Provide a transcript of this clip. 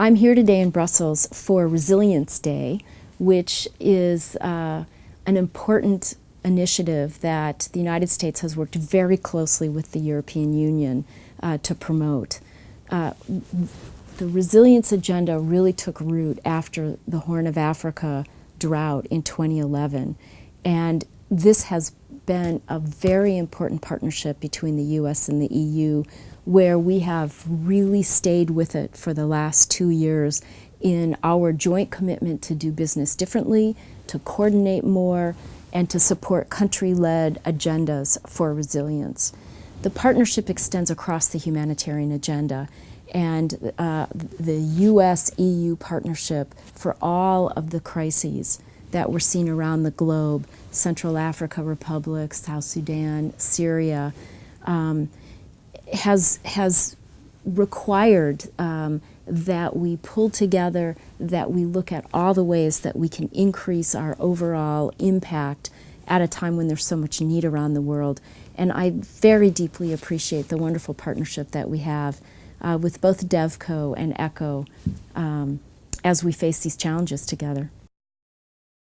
I'm here today in Brussels for Resilience Day, which is uh, an important initiative that the United States has worked very closely with the European Union uh, to promote. Uh, the resilience agenda really took root after the Horn of Africa drought in 2011, and this has been a very important partnership between the U.S. and the EU where we have really stayed with it for the last two years in our joint commitment to do business differently, to coordinate more, and to support country-led agendas for resilience. The partnership extends across the humanitarian agenda and uh, the U.S.-EU partnership for all of the crises that we're seeing around the globe, Central Africa Republic, South Sudan, Syria, um, has, has required um, that we pull together, that we look at all the ways that we can increase our overall impact at a time when there's so much need around the world. And I very deeply appreciate the wonderful partnership that we have uh, with both DevCo and ECHO um, as we face these challenges together.